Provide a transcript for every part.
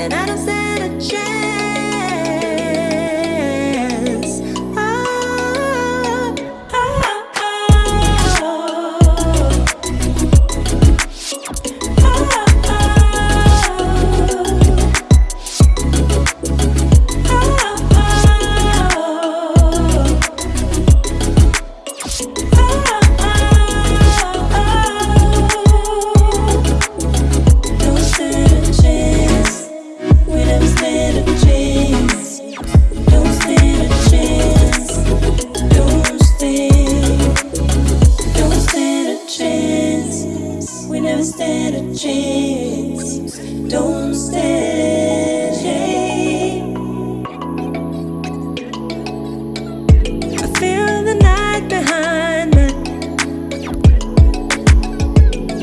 then I don't stand a chance. A chance. Don't stand. I feel the night behind me.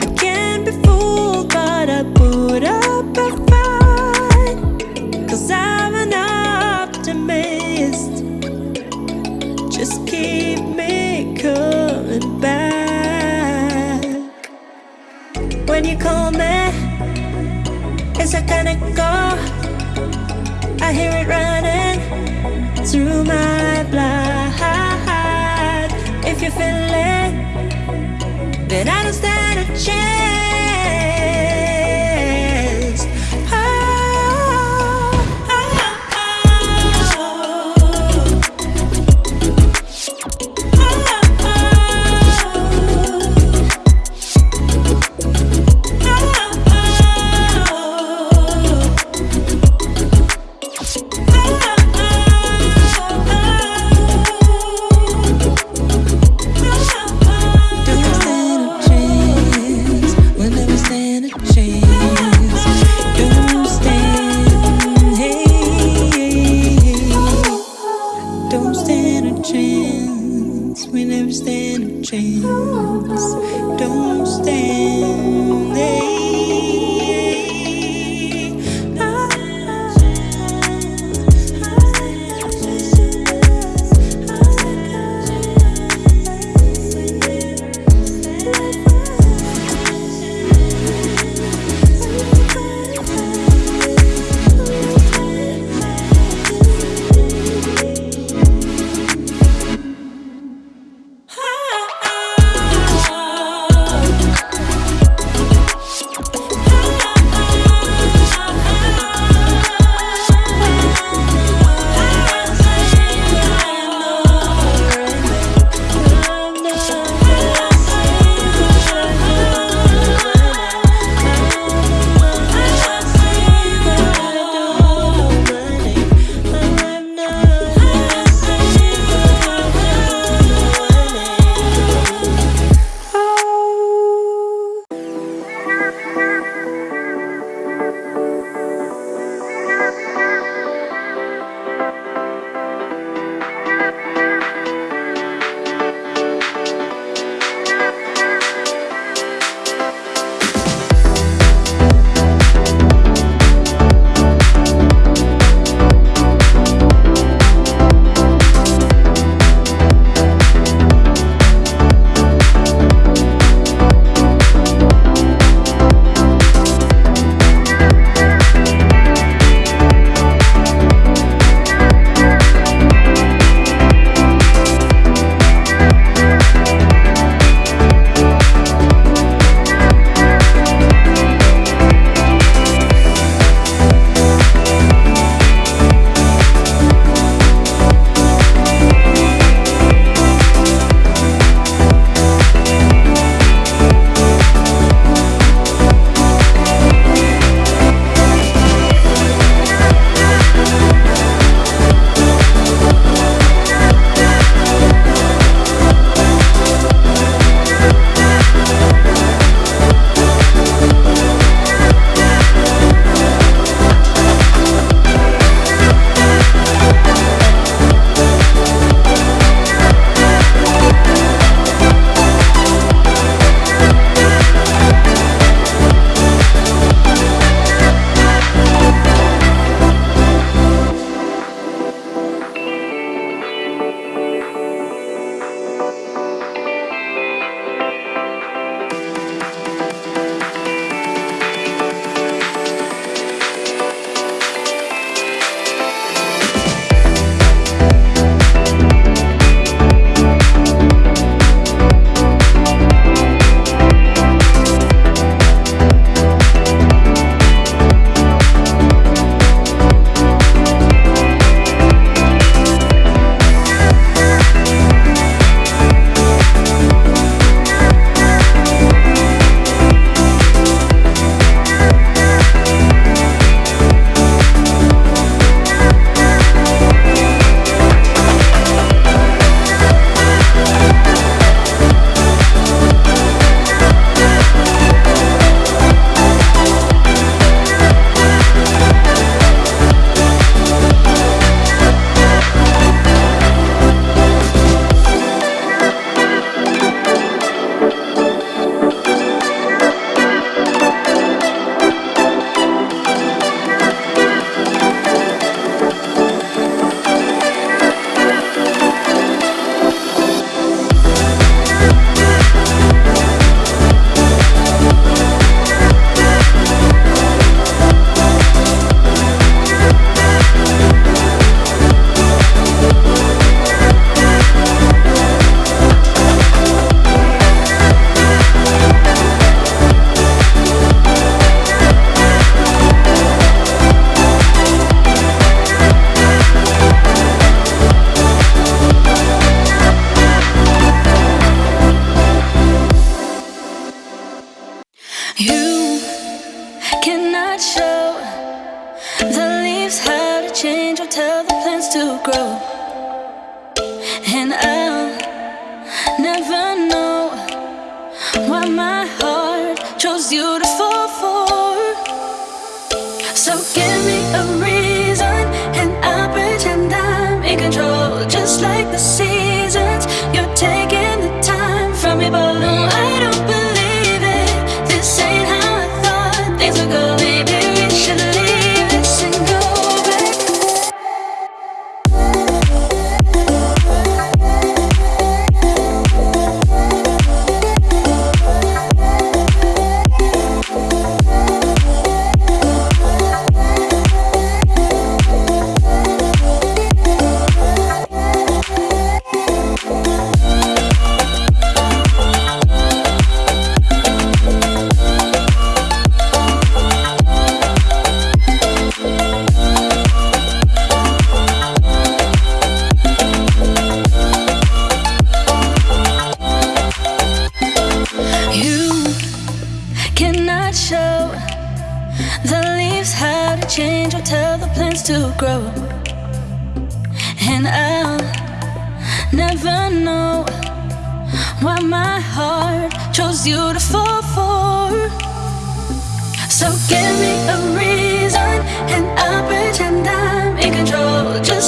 I can't be fooled, but I put up a fight. Cause I'm an optimist. When you call me, it's a kind of go. I hear it running through my blood. If you feel it, then I don't stand a chance. Don't stand. Why my heart chose you to fall for. Cannot show the leaves how to change or tell the plants to grow. And I'll never know why my heart chose you to fall for. So give me a reason, and I'll pretend I'm in control, just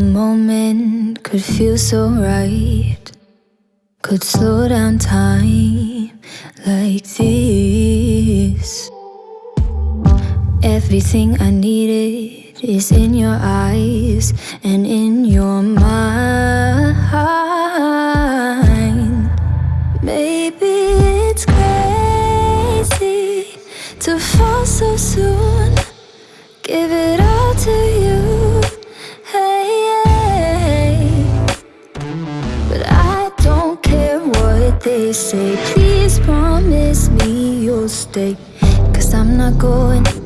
moment could feel so right. Could slow down time like this. Everything I needed is in your eyes and in your mind. Maybe it's crazy to fall so soon. Give it stay. Cause I'm not going